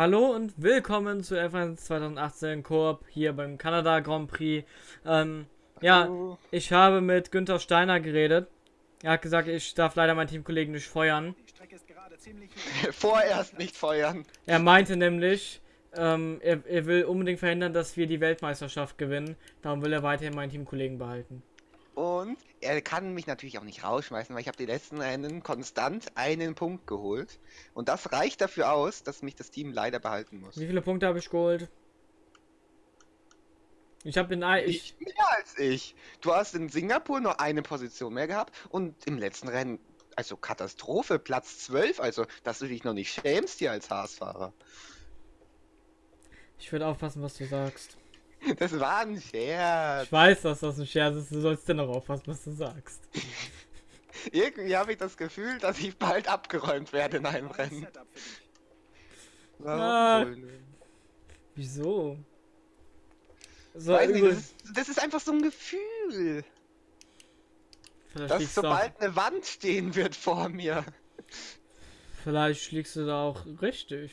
Hallo und willkommen zu F1 2018 Koop hier beim Kanada Grand Prix. Ähm, ja, ich habe mit Günther Steiner geredet. Er hat gesagt, ich darf leider meinen Teamkollegen nicht feuern. Vorerst nicht feuern. Er meinte nämlich, ähm, er, er will unbedingt verhindern, dass wir die Weltmeisterschaft gewinnen. Darum will er weiterhin meinen Teamkollegen behalten. Und er kann mich natürlich auch nicht rausschmeißen, weil ich habe die letzten Rennen konstant einen Punkt geholt. Und das reicht dafür aus, dass mich das Team leider behalten muss. Wie viele Punkte habe ich geholt? Ich habe den I ich mehr als ich. Du hast in Singapur nur eine Position mehr gehabt und im letzten Rennen, also Katastrophe, Platz 12, also dass du dich noch nicht schämst hier als Haasfahrer. Ich würde aufpassen, was du sagst. Das war ein Scherz. Ich weiß, dass das ein Scherz ist. Du sollst dennoch aufpassen, was du sagst. Irgendwie habe ich das Gefühl, dass ich bald abgeräumt werde in einem Rennen. Ah, wieso? So, nicht, das, ist, das, ist, einfach so ein Gefühl. Vielleicht dass sobald eine Wand stehen wird vor mir. Vielleicht schlägst du da auch richtig.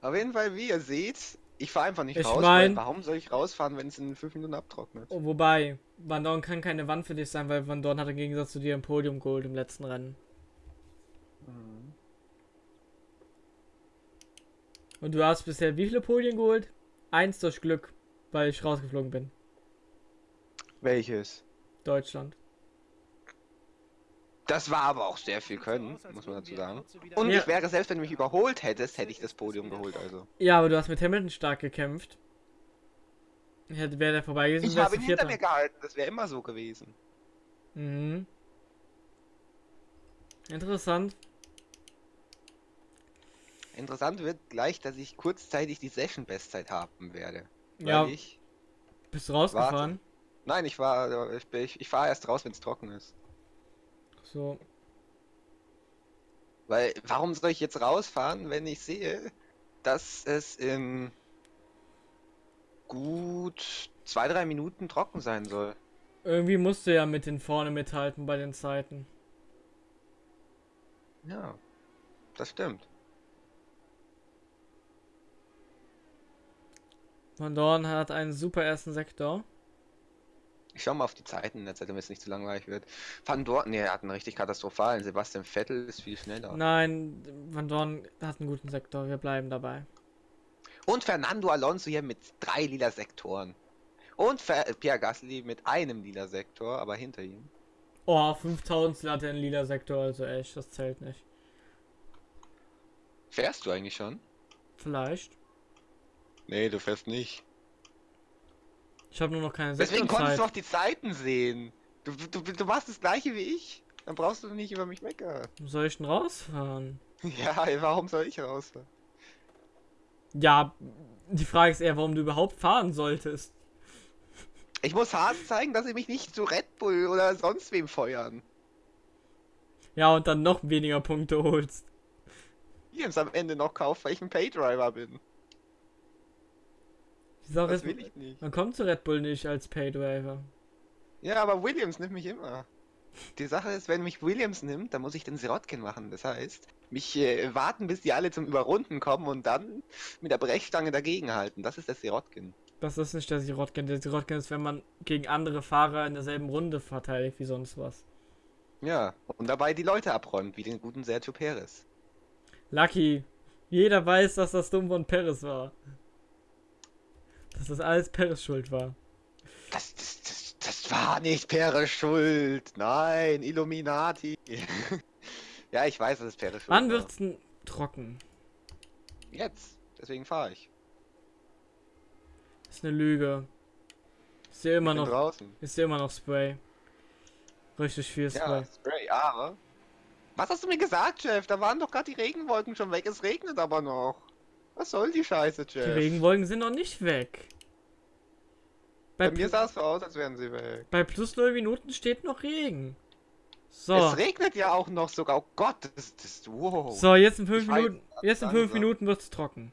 Auf jeden Fall, wie ihr seht, ich fahre einfach nicht ich raus. Mein, warum soll ich rausfahren, wenn es in 5 Minuten abtrocknet? Oh, wobei, Van Dorn kann keine Wand für dich sein, weil Van Dorn hat im Gegensatz zu dir ein Podium geholt im letzten Rennen. Mhm. Und du hast bisher wie viele Podien geholt? Eins durch Glück, weil ich rausgeflogen bin. Welches? Deutschland. Das war aber auch sehr viel Können, muss man dazu sagen. Und ja. ich wäre selbst, wenn du mich überholt hättest, hätte ich das Podium geholt, also. Ja, aber du hast mit Hamilton stark gekämpft. Hätte wäre der vorbei gewesen. Ich habe ihn hinter mir gehalten, das wäre immer so gewesen. Mhm. Interessant. Interessant wird gleich, dass ich kurzzeitig die Session-Bestzeit haben werde. ja. Ich Bist du rausgefahren? Warte. Nein, ich war. Ich, ich, ich fahre erst raus, wenn es trocken ist. So. Weil, warum soll ich jetzt rausfahren, wenn ich sehe, dass es in gut zwei, drei Minuten trocken sein soll? Irgendwie musst du ja mit den vorne mithalten bei den Zeiten. Ja, das stimmt. Van Dorn hat einen super ersten Sektor. Schau mal auf die Zeiten in der Zeit, damit es nicht zu langweilig wird. Van Dorn, ne, er hat einen richtig katastrophalen. Sebastian Vettel ist viel schneller. Nein, Van Dorn hat einen guten Sektor. Wir bleiben dabei. Und Fernando Alonso hier mit drei lila Sektoren. Und Fer Pierre Gasly mit einem lila Sektor, aber hinter ihm. Oh, 5000 hat er einen lila Sektor, also echt, das zählt nicht. Fährst du eigentlich schon? Vielleicht. Nee, du fährst nicht. Ich habe nur noch keine Deswegen konntest du auch die Zeiten sehen. Du, du, du machst das gleiche wie ich. Dann brauchst du nicht über mich meckern. Soll ich denn rausfahren? Ja, warum soll ich rausfahren? Ja, die Frage ist eher, warum du überhaupt fahren solltest. Ich muss Haas zeigen, dass sie mich nicht zu Red Bull oder sonst wem feuern. Ja, und dann noch weniger Punkte holst. Jetzt am Ende noch kauft, weil ich ein Paydriver bin. Die Sache das ist, will ich nicht. Man kommt zu Red Bull nicht als Paydriver. Ja, aber Williams nimmt mich immer. Die Sache ist, wenn mich Williams nimmt, dann muss ich den Sirotkin machen. Das heißt, mich äh, warten, bis die alle zum Überrunden kommen und dann mit der Brechstange dagegenhalten. Das ist der Sirotkin. Das ist nicht der Sirotkin. Der Sirotkin ist, wenn man gegen andere Fahrer in derselben Runde verteidigt wie sonst was. Ja, und dabei die Leute abräumt, wie den guten Sergio Perez. Lucky. Jeder weiß, dass das dumm von Perez war. Dass das alles Peres Schuld war. Das, das, das, das war nicht Peres Schuld. Nein, Illuminati. ja, ich weiß, dass es Peres Schuld Wann wird's denn trocken? Jetzt. Deswegen fahre ich. Das ist eine Lüge. Ist hier immer noch. Draußen. Ist hier immer noch Spray. Richtig viel Spray. Ja, Spray, aber. Was hast du mir gesagt, Chef? Da waren doch gerade die Regenwolken schon weg. Es regnet aber noch. Was soll die Scheiße, Jeff? Die Regenwolken sind noch nicht weg. Bei, Bei mir sah es so aus, als wären sie weg. Bei plus 0 Minuten steht noch Regen. So. Es regnet ja auch noch sogar. Oh Gott, das ist. Wow. So, jetzt in 5 Minuten. Jetzt in 5 Minuten wird es trocken.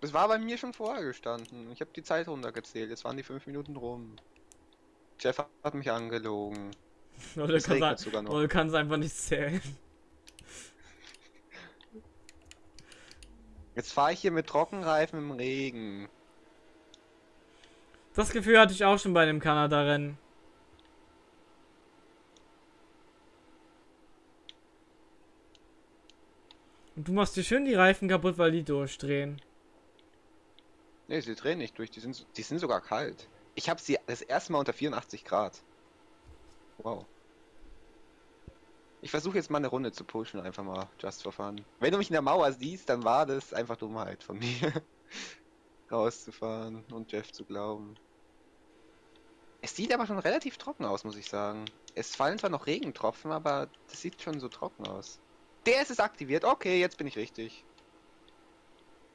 Das war bei mir schon vorher gestanden. Ich habe die Zeit runtergezählt. Jetzt waren die 5 Minuten rum. Jeff hat mich angelogen. Oder kann, sogar noch. Oder kann es einfach nicht zählen. Jetzt fahre ich hier mit Trockenreifen im Regen. Das Gefühl hatte ich auch schon bei dem Kanada-Rennen. Und du machst dir schön die Reifen kaputt, weil die durchdrehen. Ne, sie drehen nicht durch, die sind, die sind sogar kalt. Ich habe sie das erste Mal unter 84 Grad. Wow. Ich versuche jetzt mal eine Runde zu pushen, einfach mal just for fun. Wenn du mich in der Mauer siehst, dann war das einfach Dummheit von mir. Rauszufahren und Jeff zu glauben. Es sieht aber schon relativ trocken aus, muss ich sagen. Es fallen zwar noch Regentropfen, aber das sieht schon so trocken aus. Der ist es aktiviert. Okay, jetzt bin ich richtig.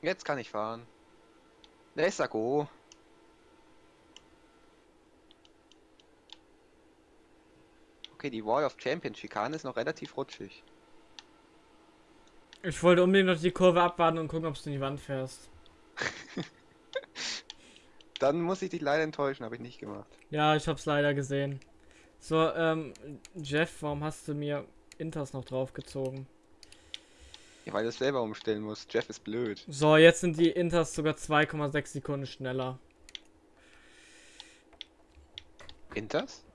Jetzt kann ich fahren. Let's go. Okay, die Wall of Champions Schikane ist noch relativ rutschig. Ich wollte unbedingt noch die Kurve abwarten und gucken, ob du in die Wand fährst. Dann muss ich dich leider enttäuschen, habe ich nicht gemacht. Ja, ich hab's leider gesehen. So, ähm, Jeff, warum hast du mir Inters noch draufgezogen? Ja, weil du es selber umstellen musst. Jeff ist blöd. So, jetzt sind die Inters sogar 2,6 Sekunden schneller. Inters?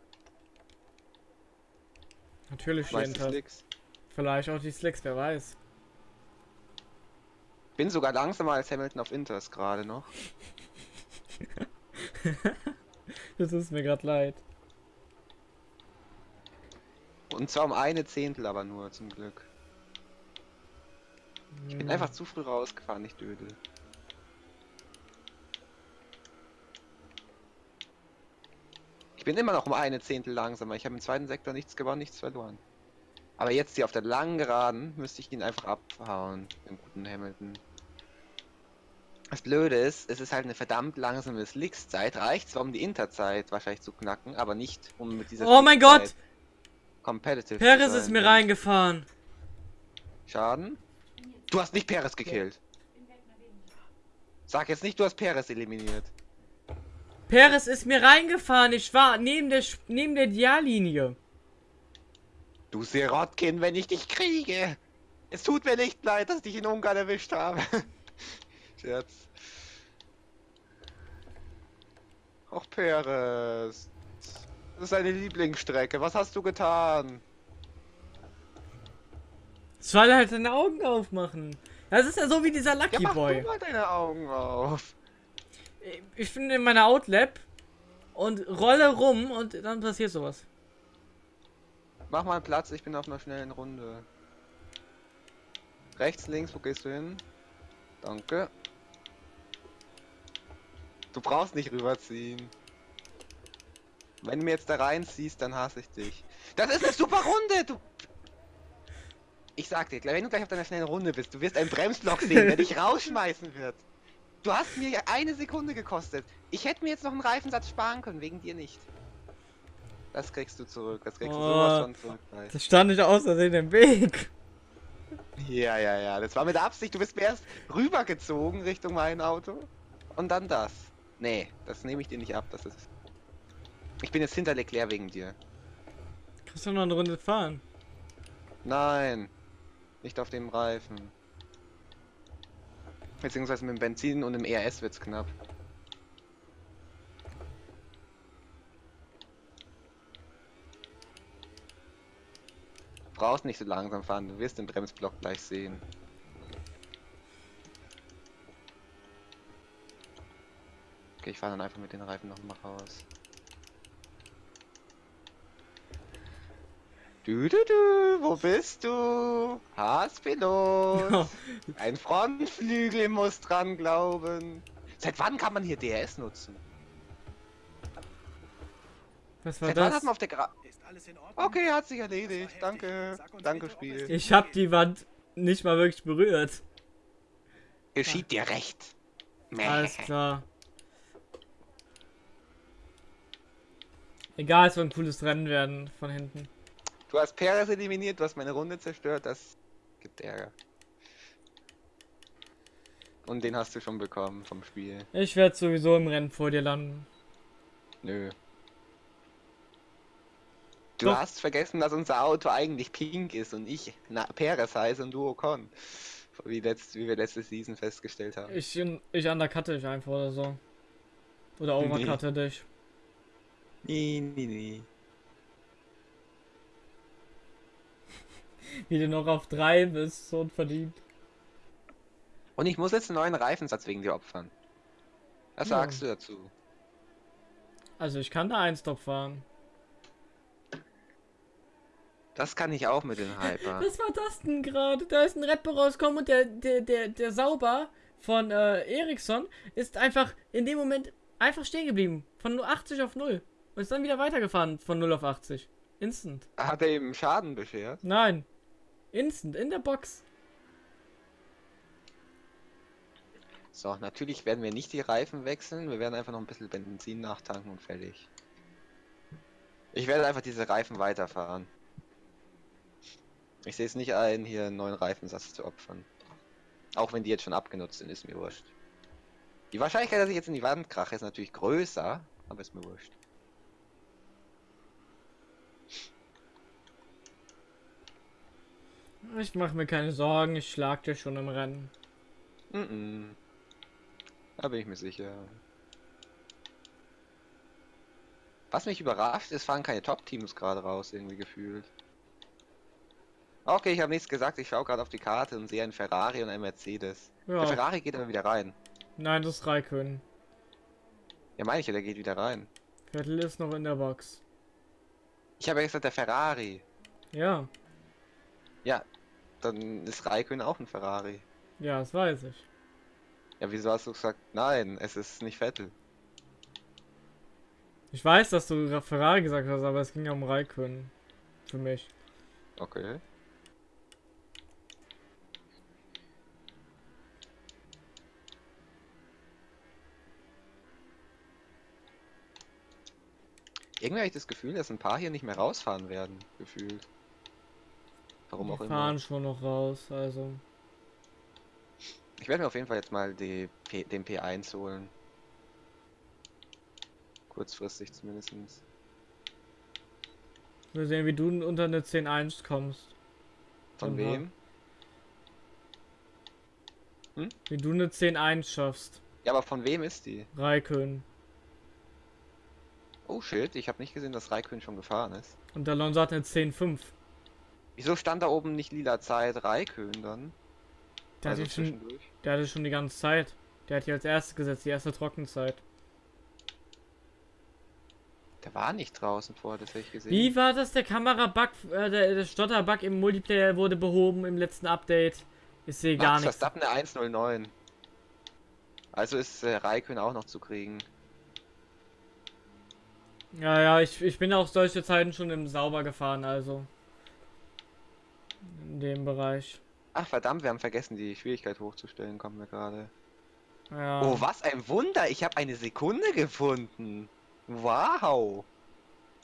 Natürlich Inters. Slicks? Vielleicht auch die Slicks, wer weiß. Bin sogar langsamer als Hamilton auf Inters gerade noch. das ist mir gerade leid. Und zwar um eine Zehntel aber nur, zum Glück. Ich bin einfach zu früh rausgefahren, nicht dödel. Bin immer noch um eine Zehntel langsamer. Ich habe im zweiten Sektor nichts gewonnen, nichts verloren. Aber jetzt hier auf der langen Geraden müsste ich ihn einfach abhauen, den guten Hamilton. Das Blöde ist, es ist halt eine verdammt langsame Slicks-Zeit. Reicht zwar um die Interzeit wahrscheinlich zu knacken, aber nicht um mit dieser Oh mein Gott! Competitive. Perez sein. ist mir reingefahren. Schaden? Du hast nicht Perez gekillt. Sag jetzt nicht, du hast Perez eliminiert. Perez ist mir reingefahren. Ich war neben der, neben der Diallinie. Du Sirotkin, wenn ich dich kriege. Es tut mir nicht leid, dass ich dich in Ungarn erwischt habe. Scherz. Och, Perez. Das ist deine Lieblingsstrecke. Was hast du getan? Soll halt seine Augen aufmachen. Das ist ja so wie dieser Ja, Lucky mach Boy. du mal deine Augen auf. Ich bin in meiner Outlap und rolle rum und dann passiert sowas. Mach mal Platz, ich bin auf einer schnellen Runde. Rechts, links, wo gehst du hin? Danke. Du brauchst nicht rüberziehen. Wenn du mir jetzt da reinziehst, dann hasse ich dich. Das ist eine super Runde! Du. Ich sag dir, wenn du gleich auf deiner schnellen Runde bist, du wirst ein Bremsblock sehen, der dich rausschmeißen wird. Du hast mir ja eine Sekunde gekostet. Ich hätte mir jetzt noch einen Reifensatz sparen können, wegen dir nicht. Das kriegst du zurück, das kriegst du Oh. sowas von zurück. Das stand nicht aus Versehen im Weg. Ja, ja, ja, das war mit Absicht. Du bist mir erst rübergezogen Richtung mein Auto und dann das. Nee, das nehme ich dir nicht ab, das ist... Ich bin jetzt hinter Leclerc wegen dir. Kannst du noch eine Runde fahren? Nein, nicht auf dem Reifen. Beziehungsweise mit dem Benzin und dem ERS wird's knapp. Du brauchst nicht so langsam fahren, du wirst den Bremsblock gleich sehen. Okay, ich fahre dann einfach mit den Reifen noch mal raus. Du, du, du, wo bist du? Haspilot. Ein Frontflügel muss dran glauben. Seit wann kann man hier DRS nutzen? Was war Seit wann hat das? man auf der Gra Ist alles in Ordnung? Okay, hat sich erledigt. Danke. Danke, Spiel. Ich hab die Wand nicht mal wirklich berührt. Geschieht dir recht. Alles klar. Egal, es wird ein cooles Rennen werden von hinten. Du hast Perez eliminiert, du hast meine Runde zerstört, das gibt Ärger. Und den hast du schon bekommen vom Spiel. Ich werde sowieso im Rennen vor dir landen. Nö. Du Doch. hast vergessen, dass unser Auto eigentlich pink ist und ich na, Perez heiße und du Ocon. Wie, letzt, wie wir letzte Season festgestellt haben. Ich, ich undercutte dich einfach oder so. Oder overcutte nee. dich. Nee, nee, nee. Wie du noch auf 3 bist, so verdient. Und ich muss jetzt einen neuen Reifensatz wegen dir opfern. Was ja. sagst du dazu? Also ich kann da einen Stop fahren. Das kann ich auch mit den Hyper. Was war das denn gerade? Da ist ein Rapper rausgekommen und der, der, der, der Sauber von äh, Ericsson ist einfach in dem Moment einfach stehen geblieben. Von 80 auf 0. Und ist dann wieder weitergefahren von 0 auf 80. Instant. Hat er ihm Schaden beschert? Nein. Instant, in der Box. So, natürlich werden wir nicht die Reifen wechseln. Wir werden einfach noch ein bisschen Benzin nachtanken und fertig. Ich werde einfach diese Reifen weiterfahren. Ich sehe es nicht ein, hier einen neuen Reifensatz zu opfern. Auch wenn die jetzt schon abgenutzt sind, ist mir wurscht. Die Wahrscheinlichkeit, dass ich jetzt in die Wand krache, ist natürlich größer, aber ist mir wurscht. Ich mache mir keine Sorgen, ich schlag dir schon im Rennen. Mm, -mm. Da bin ich mir sicher. Was mich überrascht, es fahren keine Top-Teams gerade raus, irgendwie gefühlt. Okay, ich habe nichts gesagt, ich schaue gerade auf die Karte und sehe einen Ferrari und einen Mercedes. Ja. Der Ferrari geht aber wieder rein. Nein, das ist Raikön. Ja, meine ich ja, der geht wieder rein. Vettel ist noch in der Box. Ich habe ja gesagt, der Ferrari. Ja. Ja, dann ist Raikön auch ein Ferrari. Ja, das weiß ich. Ja, wieso hast du gesagt, nein, es ist nicht Vettel? Ich weiß, dass du Ferrari gesagt hast, aber es ging ja um Raikön. Für mich. Okay. Irgendwie habe ich das Gefühl, dass ein paar hier nicht mehr rausfahren werden, gefühlt. Warum Die auch immer. fahren schon noch raus, also. Ich werde mir auf jeden Fall jetzt mal die P den P1 holen. Kurzfristig zumindest. Wir sehen, wie du unter eine 10.1 kommst. Von wem? Hm? Wie du eine 10.1 schaffst. Ja, aber von wem ist die? Raikön. Oh shit, ich habe nicht gesehen, dass Raikön schon gefahren ist. Und der Alonso hat eine 10.5. Wieso stand da oben nicht lila Zeit Raikön dann? Der, also hatte schon, der hatte schon die ganze Zeit. Der hat hier als erstes gesetzt, die erste Trockenzeit. Der war nicht draußen vorher, das habe ich gesehen. Wie war das? Der Kamerabug, äh, der, der Stotterbug im Multiplayer wurde behoben im letzten Update. Ich sehe gar nichts. Verstappen eine 109. Also ist äh, Raikön auch noch zu kriegen. Ja, ja, ich, ich bin auch solche Zeiten schon im Sauber gefahren, also. In dem Bereich. Ach verdammt, wir haben vergessen, die Schwierigkeit hochzustellen, kommen wir gerade. Ja. Oh, was ein Wunder! Ich habe eine Sekunde gefunden. Wow!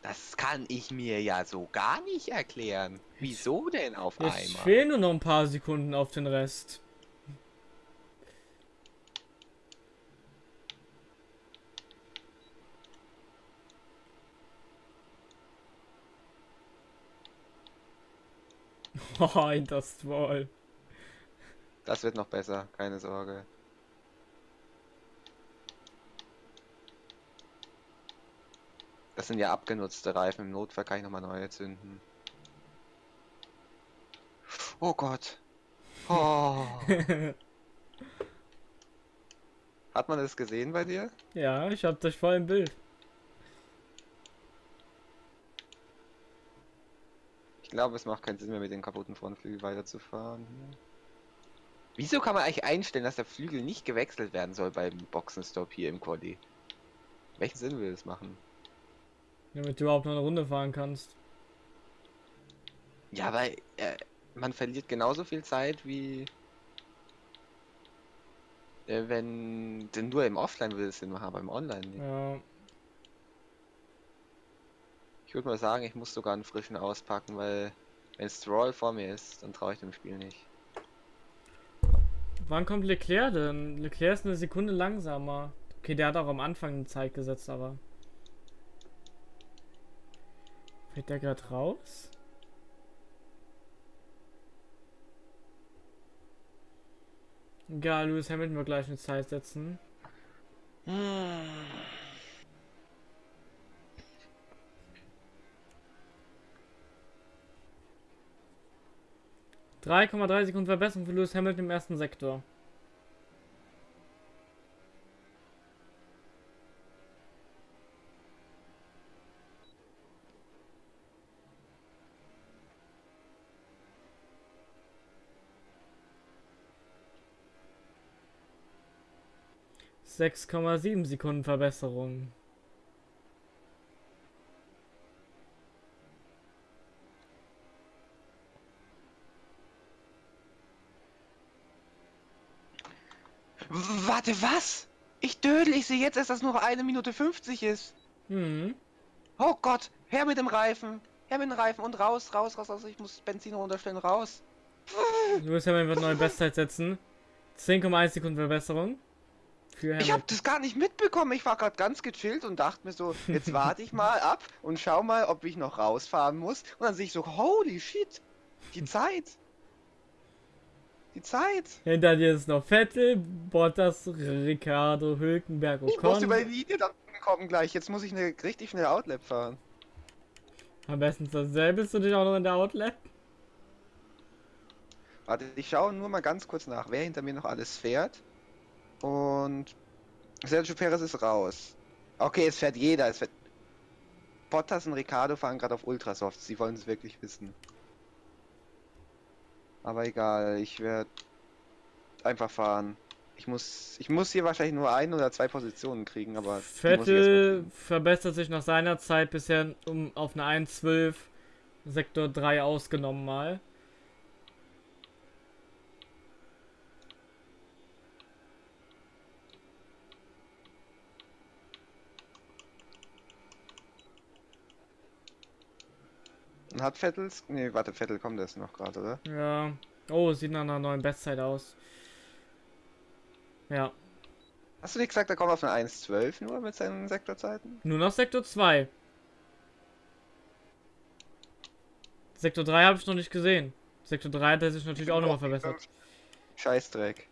Das kann ich mir ja so gar nicht erklären. Wieso denn auf einmal? Es fehlen nur noch ein paar Sekunden auf den Rest. Oh, in das Wall. Das wird noch besser, keine Sorge. Das sind ja abgenutzte Reifen. Im Notfall kann ich nochmal neue zünden. Oh Gott. Oh. Hat man das gesehen bei dir? Ja, ich hab dich voll im Bild. Glaube, es macht keinen Sinn mehr mit den kaputten Frontflügel weiterzufahren. Wieso kann man eigentlich einstellen, dass der Flügel nicht gewechselt werden soll beim Boxenstopp hier im Quali? Welchen Sinn will das machen? Damit du überhaupt noch eine Runde fahren kannst. Ja, weil äh, man verliert genauso viel Zeit wie äh, wenn denn nur im Offline will es Sinn machen, aber im Online nicht. Ja. Ich würde mal sagen, ich muss sogar einen frischen auspacken, weil wenn Stroll vor mir ist, dann traue ich dem Spiel nicht. Wann kommt Leclerc denn? Leclerc ist eine Sekunde langsamer. Okay, der hat auch am Anfang eine Zeit gesetzt, aber. Fällt der gerade raus? Egal, Lewis Hamilton wird gleich eine Zeit setzen. Hm. 3,3 Sekunden Verbesserung für Lewis Hamilton im ersten Sektor. Sechs Komma sieben Sekunden Verbesserung. Warte, was? Ich dödel, ich sehe jetzt erst, dass nur eine Minute 50 ist. Hm. Oh Gott, her mit dem Reifen. Her mit dem Reifen und raus, raus, raus, raus. Ich muss Benzin runterstellen, raus. Lewis Hamilton wird neue Bestzeit setzen. 10,1 Sekunden Verbesserung. Ich habe das gar nicht mitbekommen. Ich war gerade ganz gechillt und dachte mir so, jetzt warte ich mal ab und schau mal, ob ich noch rausfahren muss. Und dann sehe ich so, holy shit, die Zeit. Die Zeit. Hinter dir ist noch Vettel, Bottas, Ricardo, Hülkenberg, Ich muss über die Linie dann kommen gleich. Jetzt muss ich eine richtig schnelle Outlap fahren. Am besten dasselbe bist du dich auch noch in der Outlet. Warte, ich schaue nur mal ganz kurz nach, wer hinter mir noch alles fährt. Und Sergio Perez ist raus. Okay, es fährt jeder. Es fährt Bottas und Ricardo fahren gerade auf Ultrasoft. Sie wollen es wirklich wissen. Aber egal, ich werde einfach fahren. Ich muss, ich muss hier wahrscheinlich nur ein oder zwei Positionen kriegen, aber Vettel verbessert sich nach seiner Zeit bisher um auf eine 1,12 Sektor 3 ausgenommen mal. Hat Vettels? Nee, warte, Vettel kommt erst noch gerade, oder? Ja. Oh, sieht nach einer neuen Bestzeit aus. Ja. Hast du nicht gesagt, er kommt auf eine 1.12 nur mit seinen Sektorzeiten? Nur noch Sektor 2. Sektor 3 habe ich noch nicht gesehen. Sektor 3 hat er sich natürlich auch nochmal verbessert. Scheißdreck.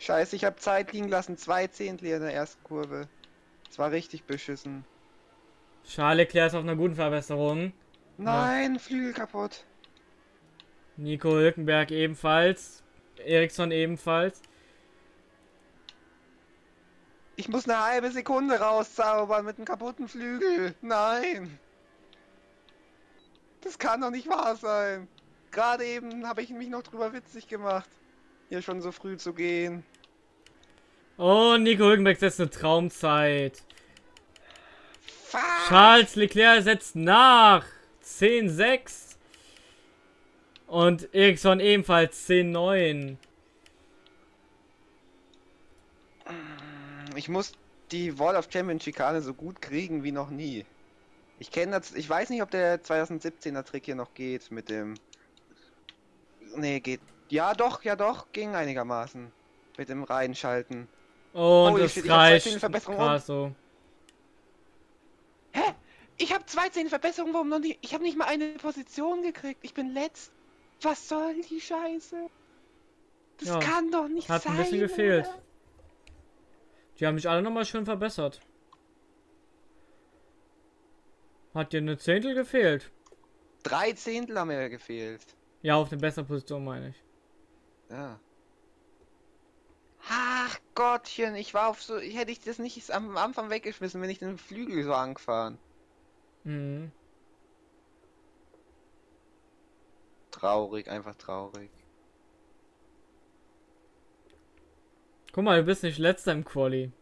Scheiße, ich habe Zeit liegen lassen. Zwei Zehntel in der ersten Kurve. Das war richtig beschissen. Charles Leclerc ist auf einer guten Verbesserung. Nein, Flügel kaputt. Nico Hülkenberg ebenfalls. Eriksson ebenfalls. Ich muss eine halbe Sekunde rauszaubern mit einem kaputten Flügel. Nein. Das kann doch nicht wahr sein. Gerade eben habe ich mich noch drüber witzig gemacht. Hier schon so früh zu gehen. Oh, Nico Hülkenberg setzt eine Traumzeit. Fuck. Charles Leclerc setzt nach. 10-6. Und Eriksson ebenfalls 10-9. Ich muss die Wall of Champion Schikane so gut kriegen wie noch nie. Ich kenne das, ich weiß nicht, ob der 2017er Trick hier noch geht mit dem. Nee, geht. Ja, doch, ja, doch, ging einigermaßen. Mit dem Reinschalten. Und Holy es shit, ich reicht. Zehntelverbesserungen. Krass so. Hä? Ich habe 13 Verbesserungen, warum noch nicht? Ich habe nicht mal eine Position gekriegt. Ich bin letzt. Was soll die Scheiße? Das Ja, kann doch nicht Hat sein. ein bisschen gefehlt. oder? Die haben mich alle nochmal schön verbessert. Hat dir eine Zehntel gefehlt? Drei Zehntel haben mir gefehlt. Ja, auf eine bessere Position meine ich. Ja. Ach Gottchen, ich war auf so. Hätte ich das nicht am Anfang weggeschmissen, wenn ich den Flügel so angefahren. Mhm. Traurig, einfach traurig. Guck mal, du bist nicht letzter im Quali.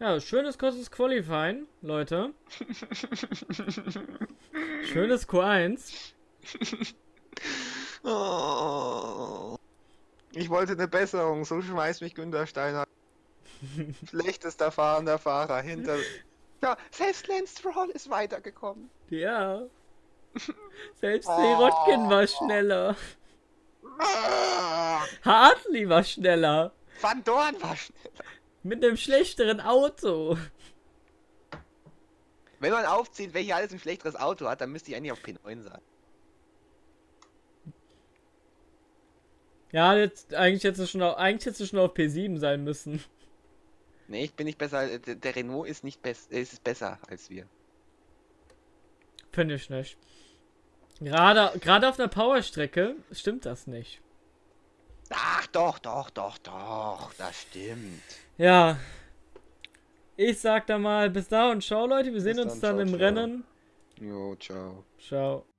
Ja, schönes kurzes Qualifying, Leute. Schönes Q1. Oh. Ich wollte eine Besserung, so schmeißt mich Günter Steiner. Schlechtester fahrender Fahrer hinter. Ja, selbst Lance Stroll ist weitergekommen. Ja. Selbst Sirotkin war schneller. Ah. Hartley war schneller. Van Dorn war schneller. Mit einem schlechteren Auto. Wenn man aufzieht, welcher alles ein schlechteres Auto hat, dann müsste ich eigentlich auf P9 sein. Ja, jetzt, eigentlich hättest du schon auf, eigentlich hättest du schon auf P7 sein müssen. Nee, ich bin nicht besser. Der, der Renault ist nicht best, ist besser als wir. Finde ich nicht. Gerade, gerade auf einer Powerstrecke stimmt das nicht. Ach doch, doch, doch, doch, das stimmt. Ja. Ich sag da mal bis da und ciao Leute, wir sehen Bis uns dann, dann ciao, im ciao. Rennen. Jo, ciao. Ciao.